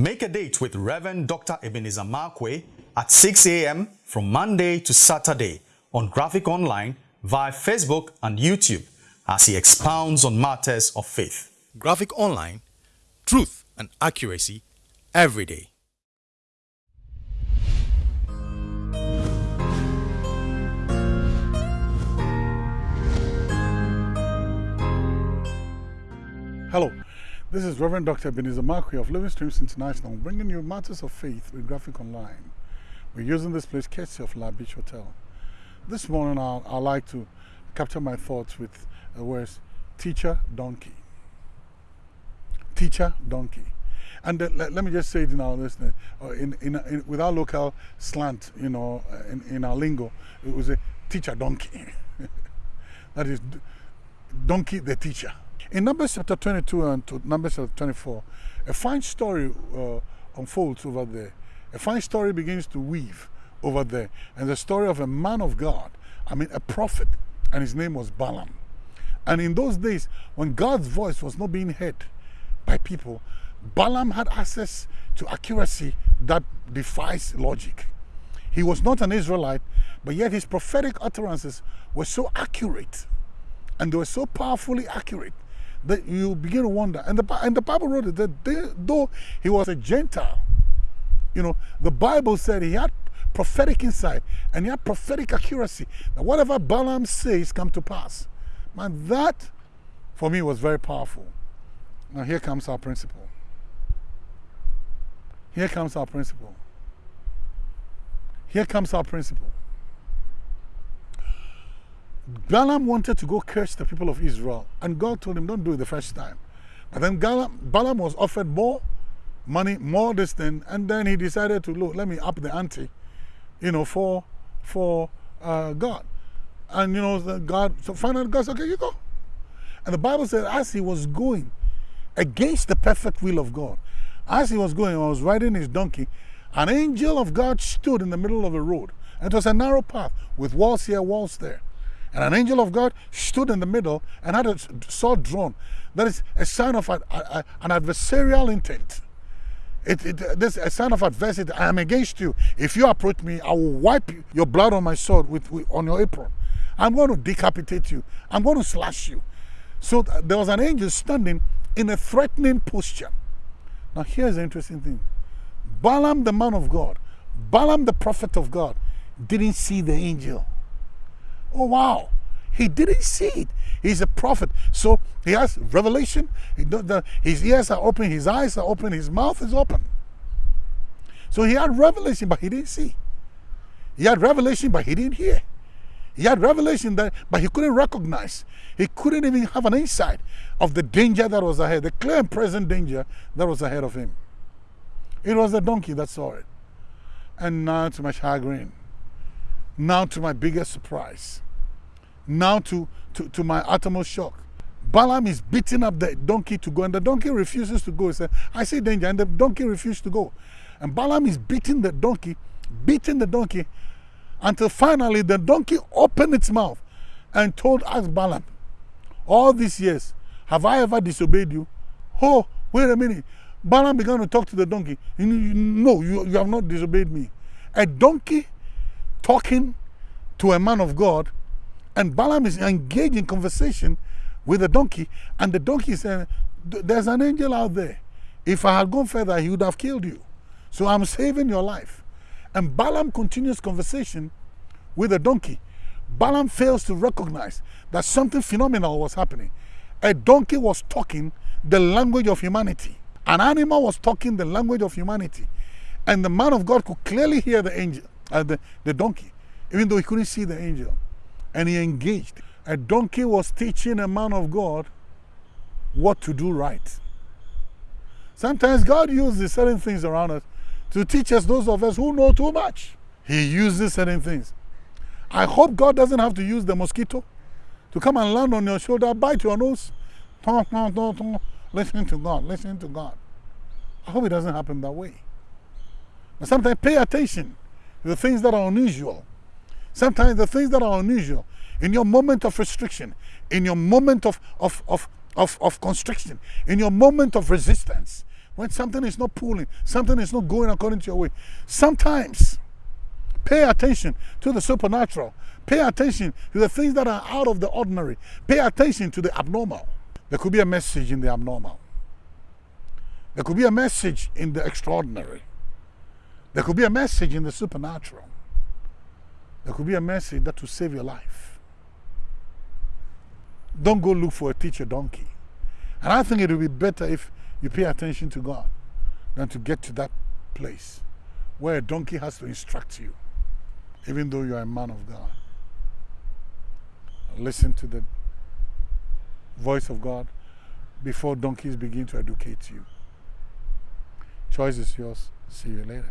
Make a date with Reverend Dr. Ebenezer Markwei at 6 a.m. from Monday to Saturday on Graphic Online via Facebook and YouTube as he expounds on matters of faith. Graphic Online, truth and accuracy every day. Hello, this is Reverend Dr. Ebenezer Markwei of Living Streams International bringing you matters of faith with Graphic Online. We're using this place courtesy of La Beach Hotel. This morning I'll, I'd like to capture my thoughts with the words teacher donkey. Teacher donkey. And uh, let, let, me just say it in our listening, uh, in, in, in, with our local slant, you know, uh, in, in our lingo, it was a teacher donkey. that is donkey the teacher. In Numbers chapter 22 and to Numbers chapter 24, a fine story uh, unfolds over there. A fine story begins to weave over there. And the story of a man of God, I mean a prophet, and his name was Balaam. And in those days, when God's voice was not being heard by people, Balaam had access to accuracy that defies logic. He was not an Israelite, but yet his prophetic utterances were so accurate and they were so powerfully accurate that you begin to wonder. And the, and the Bible wrote it that they, though he was a Gentile, you know, the Bible said he had prophetic insight and he had prophetic accuracy. That whatever Balaam says come to pass. Man, that for me was very powerful. Now here comes our principle. Here comes our principle. Here comes our principle. Balaam wanted to go curse the people of Israel, and God told him, Don't do it the first time. But then Balaam, Balaam was offered more money, more this thing, and then he decided to look, let me up the ante, you know, for for uh, God. And you know, God, so finally God said, Okay, you go. And the Bible said, as he was going against the perfect will of God, as he was going, I was riding his donkey, an angel of God stood in the middle of the road. And It was a narrow path with walls here, walls there. And an angel of God stood in the middle and had a sword drawn. That is a sign of a, a, an adversarial intent. It, it, this a sign of adversity. I am against you. If you approach me, I will wipe your blood on my sword with, with on your apron. I'm going to decapitate you. I'm going to slash you. So th there was an angel standing in a threatening posture. Now here's the interesting thing. Balaam, the man of God, Balaam, the prophet of God, didn't see the angel. Oh, wow. He didn't see it. He's a prophet. So he has revelation. His ears are open, his eyes are open, his mouth is open. So he had revelation, but he didn't see. He had revelation, but he didn't hear. He had revelation that, but he couldn't recognize. He couldn't even have an insight of the danger that was ahead, the clear and present danger that was ahead of him. It was the donkey that saw it. And now to my chagrin, now to my biggest surprise, now to, to, to my uttermost shock, Balaam is beating up the donkey to go, and the donkey refuses to go. He said, I see danger, and the donkey refused to go. And Balaam is beating the donkey, beating the donkey, until finally the donkey opened its mouth and told us Balaam, all these years, have I ever disobeyed you? Oh, wait a minute. Balaam began to talk to the donkey. No, you, you have not disobeyed me. A donkey talking to a man of God, and Balaam is engaged in conversation with the donkey, and the donkey is saying, There's an angel out there. If I had gone further, he would have killed you. So I'm saving your life. And Balaam continues conversation with the donkey. Balaam fails to recognize that something phenomenal was happening. A donkey was talking the language of humanity. An animal was talking the language of humanity. And the man of God could clearly hear the angel uh, the, the donkey, even though he couldn't see the angel. And he engaged. A donkey was teaching a man of God what to do right. Sometimes God uses certain things around us to teach us, those of us who know too much. He uses certain things. I hope God doesn't have to use the mosquito to come and land on your shoulder, bite your nose. Listen to God, listen to God. I hope it doesn't happen that way. But sometimes pay attention the things that are unusual. Sometimes the things that are unusual, in your moment of restriction, in your moment of, of, of, of, of constriction, in your moment of resistance, when something is not pulling, something is not going according to your way. Sometimes pay attention to the supernatural. Pay attention to the things that are out of the ordinary. Pay attention to the abnormal. There could be a message in the abnormal. There could be a message in the extraordinary. There could be a message in the supernatural. There could be a message that will save your life. Don't go look for a teacher donkey. And I think it would be better if you pay attention to God than to get to that place where a donkey has to instruct you, even though you are a man of God. Listen to the voice of God before donkeys begin to educate you. Choice is yours. See you later.